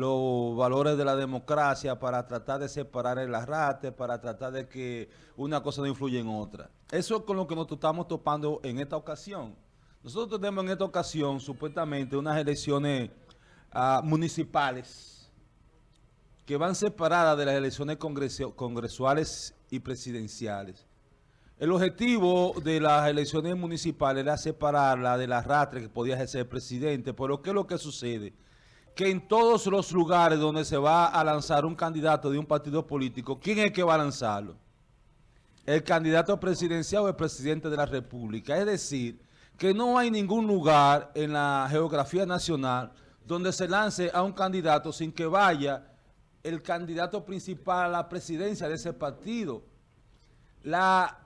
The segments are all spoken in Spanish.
los valores de la democracia para tratar de separar el arrastre, para tratar de que una cosa no influya en otra. Eso es con lo que nos estamos topando en esta ocasión. Nosotros tenemos en esta ocasión, supuestamente, unas elecciones uh, municipales que van separadas de las elecciones congresuales y presidenciales. El objetivo de las elecciones municipales era separarla del arrastre que podía ejercer el presidente, pero ¿qué es lo que sucede? Que en todos los lugares donde se va a lanzar un candidato de un partido político, ¿quién es que va a lanzarlo? El candidato presidencial o el presidente de la República. Es decir, que no hay ningún lugar en la geografía nacional donde se lance a un candidato sin que vaya el candidato principal a la presidencia de ese partido. La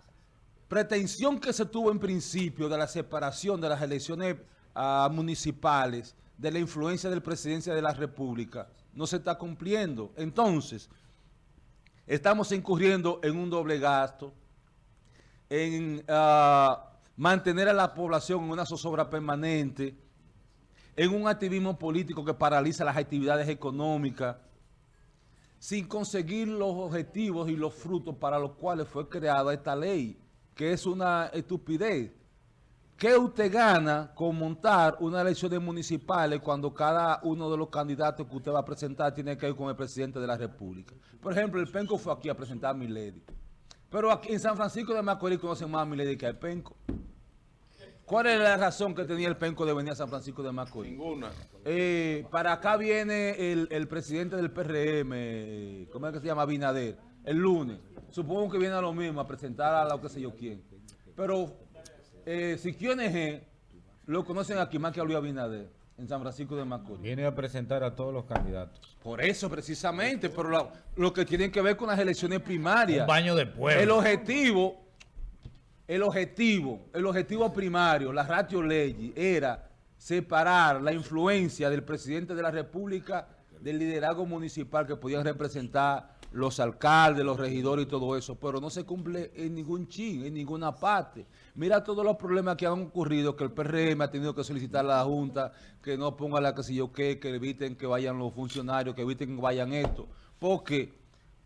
pretensión que se tuvo en principio de la separación de las elecciones uh, municipales de la influencia del presidencia de la República no se está cumpliendo. Entonces, estamos incurriendo en un doble gasto, en uh, mantener a la población en una zozobra permanente, en un activismo político que paraliza las actividades económicas, sin conseguir los objetivos y los frutos para los cuales fue creada esta ley, que es una estupidez. ¿Qué usted gana con montar una elección municipales cuando cada uno de los candidatos que usted va a presentar tiene que ir con el presidente de la República? Por ejemplo, el Penco fue aquí a presentar a Milady. Pero aquí en San Francisco de Macorís conocen más a Milady que al Penco. ¿Cuál es la razón que tenía el Penco de venir a San Francisco de Macorís? Ninguna. Eh, para acá viene el, el, presidente del PRM, ¿cómo es que se llama? Binader, el lunes. Supongo que viene a lo mismo, a presentar a lo que sé yo quién. Pero eh, si QNG lo conocen aquí más que a Luis Abinader, en San Francisco de Macorís. Viene a presentar a todos los candidatos. Por eso, precisamente, pero lo, lo que tienen que ver con las elecciones primarias. Un baño de pueblo. El objetivo, el objetivo, el objetivo primario, la ratio ley, era separar la influencia del presidente de la República del liderazgo municipal que podían representar los alcaldes, los regidores y todo eso, pero no se cumple en ningún chin, en ninguna parte. Mira todos los problemas que han ocurrido, que el PRM ha tenido que solicitar a la Junta, que no ponga la que sé yo qué, que eviten que vayan los funcionarios, que eviten que vayan esto, porque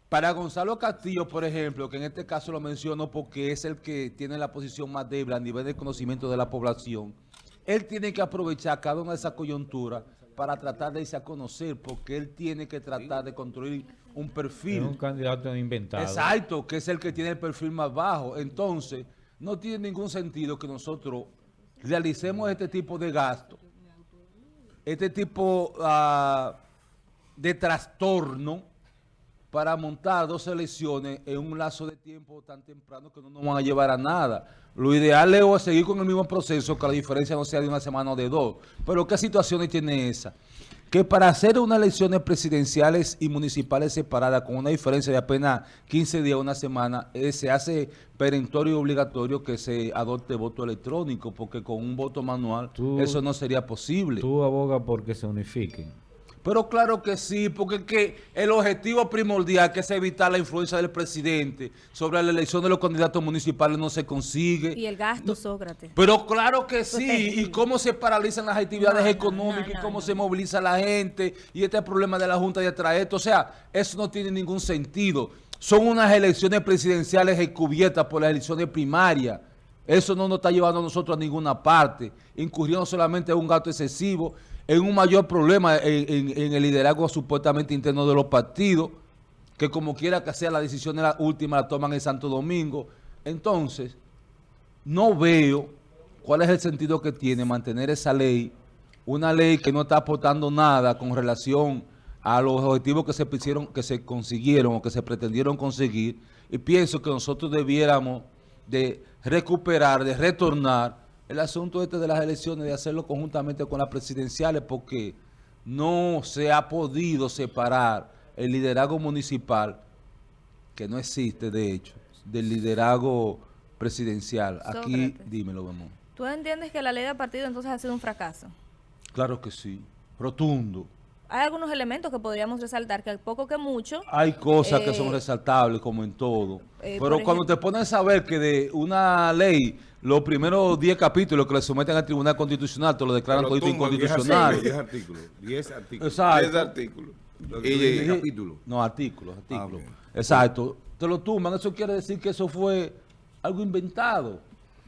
para Gonzalo Castillo, por ejemplo, que en este caso lo menciono porque es el que tiene la posición más débil a nivel de conocimiento de la población, él tiene que aprovechar cada una de esas coyunturas para tratar de irse a conocer, porque él tiene que tratar de construir un perfil. Es un candidato inventado. Exacto, que es el que tiene el perfil más bajo. Entonces, no tiene ningún sentido que nosotros realicemos este tipo de gasto, este tipo uh, de trastorno para montar dos elecciones en un lazo de tiempo tan temprano que no nos van a llevar a nada. Lo ideal es seguir con el mismo proceso, que la diferencia no sea de una semana o de dos. Pero ¿qué situaciones tiene esa? Que para hacer unas elecciones presidenciales y municipales separadas con una diferencia de apenas 15 días, una semana, eh, se hace perentorio y obligatorio que se adopte voto electrónico, porque con un voto manual eso no sería posible. Tú abogas porque se unifiquen. Pero claro que sí, porque que el objetivo primordial que es evitar la influencia del presidente sobre la elección de los candidatos municipales no se consigue. Y el gasto, Sócrates. Pero claro que sí, y cómo se paralizan las actividades económicas, y cómo se moviliza la gente, y este problema de la Junta de atraer, o sea, eso no tiene ningún sentido. Son unas elecciones presidenciales encubiertas por las elecciones primarias. Eso no nos está llevando a nosotros a ninguna parte, incurriendo solamente en un gasto excesivo, en un mayor problema en, el liderazgo supuestamente interno de los partidos, que como quiera que sea la decisión de la última la toman en Santo Domingo. Entonces, no veo cuál es el sentido que tiene mantener esa ley, una ley que no está aportando nada con relación a los objetivos que se, que se consiguieron o que se pretendieron conseguir, y pienso que nosotros debiéramos de recuperar, de retornar el asunto este de las elecciones, de hacerlo conjuntamente con las presidenciales, porque no se ha podido separar el liderazgo municipal, que no existe de hecho, del liderazgo presidencial. Aquí, dímelo, vamos. ¿Tú entiendes que la ley de partido entonces ha sido un fracaso? Claro que sí, rotundo. hay algunos elementos que podríamos resaltar, que poco que mucho, Hay cosas que son Eh, resaltables, como en todo. Eh, Pero cuando ejemplo- te pones a saber que de una ley, los primeros 10 capítulos que le someten al Tribunal Constitucional, te lo declaran diez inconstitucional. artículos, 10 artículos. 10 artículos. Exacto. 10 artículos. Y- tú dices, capítulo. No, artículos, artículos. ok. Exacto. Te lo tumban. Eso quiere decir que eso fue algo inventado.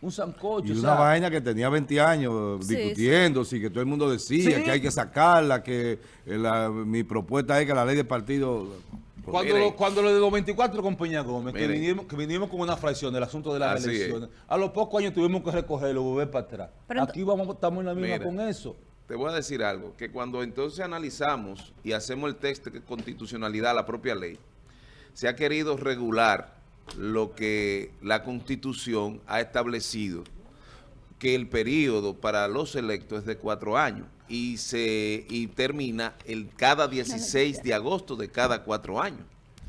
Un sancocho. Y o una sea, vaina que tenía 20 años Sí, discutiendo, sí, que todo el mundo decía Sí. que hay que sacarla, que eh, la- mi propuesta es que la ley de partido... Cuando, Miren. lo, cuando lo de los 24 con Peña Gómez, que vinimos, que vinimos con una fracción del asunto de las es. elecciones, a los pocos años tuvimos que recogerlo, volver para atrás. Pero Aquí vamos, estamos en la misma con eso. Te voy a decir algo, que cuando entonces analizamos y hacemos el texto de constitucionalidad, la propia ley, se ha querido regular lo que la Constitución ha establecido, que el periodo para los electos es de cuatro años y se y termina el cada 16 de agosto de cada cuatro años.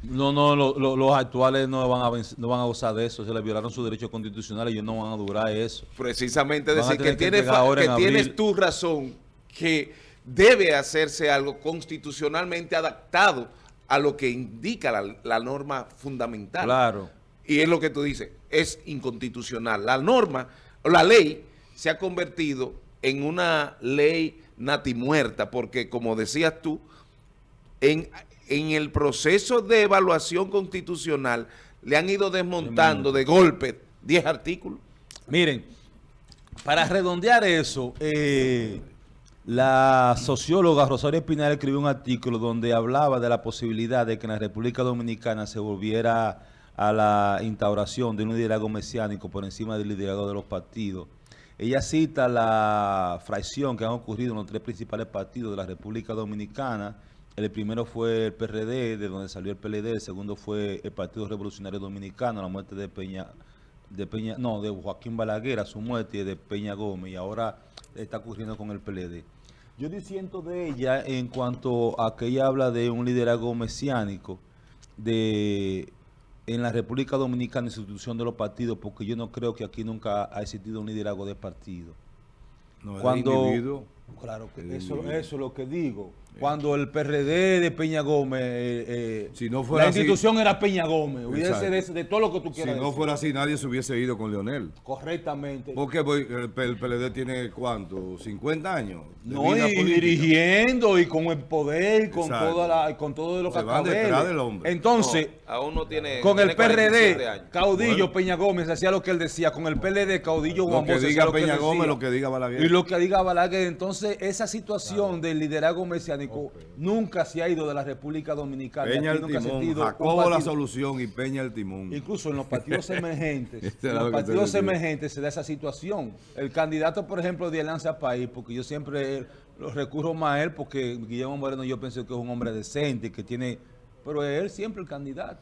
No, no, lo- lo- los actuales no van, a no van a gozar de eso. Se les violaron sus derechos constitucionales y ellos no van a durar eso. Precisamente Van decir que, que tienes, que en tienes tu razón, que debe hacerse algo constitucionalmente adaptado a lo que indica la, la norma fundamental. Claro. Y es lo que tú dices, es inconstitucional. La norma, o la ley, se ha convertido en una ley natimuerta, porque como decías tú, en, en el proceso de evaluación constitucional le han ido desmontando de golpe 10 artículos. Miren, para redondear eso, eh, la socióloga Rosario Espinal escribió un artículo donde hablaba de la posibilidad de que en la República Dominicana se volviera a la instauración de un liderazgo mesiánico por encima del liderazgo de los partidos. Ella cita la fracción que han ocurrido en los tres principales partidos de la República Dominicana. El primero fue el PRD, de donde salió el PLD. El segundo fue el Partido Revolucionario Dominicano, la muerte de Peña, de Peña, no, de Joaquín Balaguer a su muerte de Peña Gómez. Y ahora está ocurriendo con el PLD. Yo disiento de ella en cuanto a que ella habla de un liderazgo mesiánico de en la República Dominicana institución de los partidos, porque yo no creo que aquí nunca ha existido un liderazgo de partido. No, Cuando. Claro que el eso, eso es lo que digo. Cuando el PRD de Peña Gómez, eh, eh, Si no fuera la así- institución era Peña Gómez, hubiese de, de todo lo que tú Si quieras. no decir. fuera así, nadie se hubiese ido con Leonel. correctamente. Porque el, el PLD tiene, ¿cuánto? ¿50 años? de No, y, vida y política. dirigiendo y con el poder, con Exacto. toda la, con todo lo Se que van detrás del hombre. Entonces, No, aún no tiene. con el tiene 47 PRD. Caudillo Bueno. Peña Gómez hacía lo que él decía. Con el PLD, Caudillo Lo Juan lo que Peña Gómez, lo que diga Balaguer. Y lo que diga Balaguer. Entonces, esa situación del liderazgo mesiánico nunca se ha ido de la República Dominicana. Peña el timón, Jacobo la solución y Peña el timón. Incluso en los partidos emergentes, Este en los partidos decía. emergentes se da esa situación. El candidato, por ejemplo, de Alianza País, porque yo siempre lo recurro más a él, porque Guillermo Moreno yo pienso que es un hombre decente, que tiene, pero es él siempre el candidato.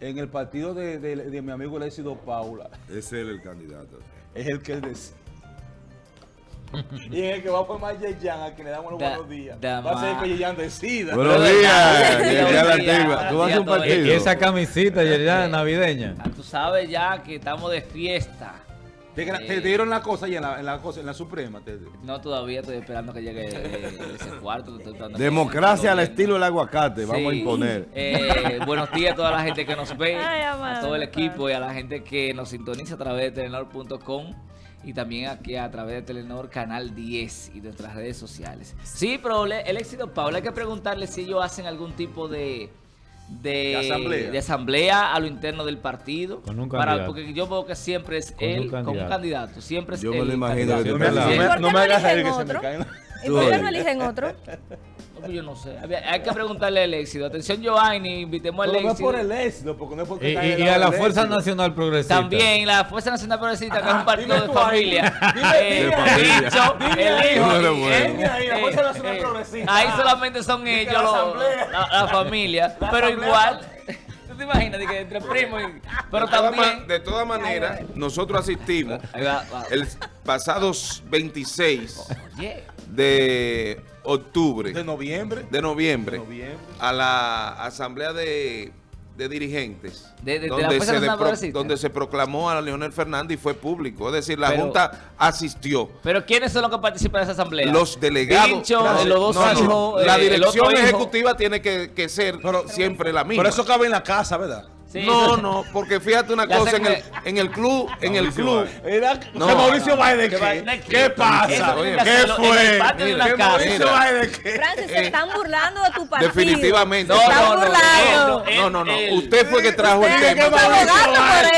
En el partido de, de- de mi amigo Lécido Paula, Ese es él el candidato. es el que él decide. Y es el que va a formar Yeyan, a quien le damos los Da- buenos días. da Va a ser que Yeyan decida. Buenos Buenos días, la antigua. ¿Tú vas a un partido? Y esa camisita ya navideña. Ah, Tú sabes ya que estamos de fiesta. Te, Eh. te dieron la cosa ya en la, en la, cosa, en la Suprema. te- No todavía estoy esperando que llegue eh, ese cuarto. Democracia al estilo del aguacate, vamos a imponer. Eh, buenos días a toda la gente que nos ve, Ay, a todo el equipo y a la gente que nos sintoniza a través de telenor.com y también aquí a través de Telenor Canal 10 y de nuestras redes sociales. Sí, pero el éxito, Paula, hay que preguntarle si ellos hacen algún tipo de... De, De asamblea. de asamblea a lo interno del partido Con un para porque yo veo que siempre es Con un él como un candidato. siempre es Yo me él lo el imagino No me, no me- ¿Y por no qué me hagas que se me caen. ¿Y por qué no eligen otro? Yo no sé. Hay que preguntarle al éxito. Atención, Giovanni, invitemos al Pero no es éxito. por el éxito, porque no es porque Y, y- a la Fuerza éxito. Nacional Progresista. También la Fuerza Nacional Progresista, que es un partido de ahí. familia. Dime, Eh, el hijo, eh, ahí, eh, eh, Progresista. Ahí solamente son ellos, la familia. La pero igual, ¿tú te imaginas? De que entre primos. y- Pero De también. de todas maneras, nosotros asistimos el pasado 26 Oye, de octubre, De noviembre. de noviembre, De noviembre. a la asamblea de, de dirigentes De- de- de la donde, se donde se proclamó a Leonel Fernández y fue público. Es decir, la Pero- Junta asistió. Pero ¿quiénes son los que participan de esa asamblea? Los delegados. Pincho, los dos No, no, hijos, La eh, el dirección hijo. ejecutiva tiene que, que ser siempre la misma. Pero eso cabe en la casa, ¿verdad? Sí, no, no, porque fíjate una Ya cosa, en el, en el club, en el Mauricio club. Era, No, ¿Que Mauricio no, Báez de ¿qué qué? va- ¿Qué Eso pasa? ¿Qué fue? el patio de Mira, una ¿qué casa. ¿Mauricio. Báez de qué? Francis, se Eh, están burlando de tu partido. definitivamente. Se No, están no, no, burlando. no, no, no, no, Él- usted fue que trajo el tema.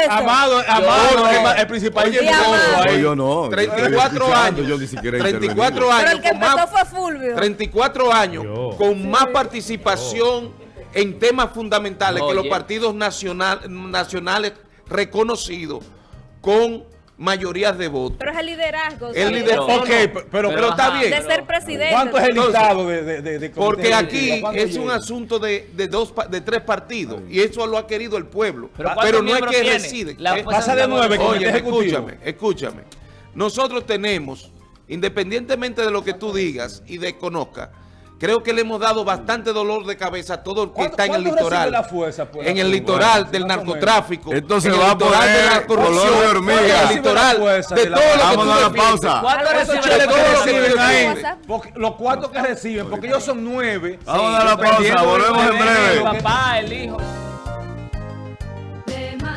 Amado, Amado, el principal Oye, yo no. 34 Yo estoy escuchando, años. Yo ni siquiera he 34 intervenido. Pero años el que empezó fue Fulvio. 34 años con más participación en temas fundamentales que los partidos nacional, nacionales reconocidos con mayorías de votos. Pero es el liderazgo. El liderazgo. Ok, pero, pero, Pero está ajá, bien. De ser presidente. ¿cuánto es el listado de, de, de, de Porque aquí es un asunto de, de dos de tres partidos y eso lo ha querido el pueblo. Pero Pero, ¿cuántos no es que tiene? reside. La Eh, pasa de nueve. Oye, escúchame, escúchame. Nosotros tenemos, independientemente de lo que tú digas y desconozcas, creo que le hemos dado bastante dolor de cabeza a todo el que ¿Cuánto- está en el litoral. la fuerza, pues, en el litoral Bueno, del narcotráfico. Esto se en el va a de la corrupción, color de hormiga. En el litoral de todo lo que Vamos tú a la pausa. ¿Cuánto Esos recibe cheles la que todo lo que reciben ahí, WhatsApp. porque los cuartos que reciben, porque ellos son nueve. Vamos a la pausa, volvemos en breve. El papá, el hijo.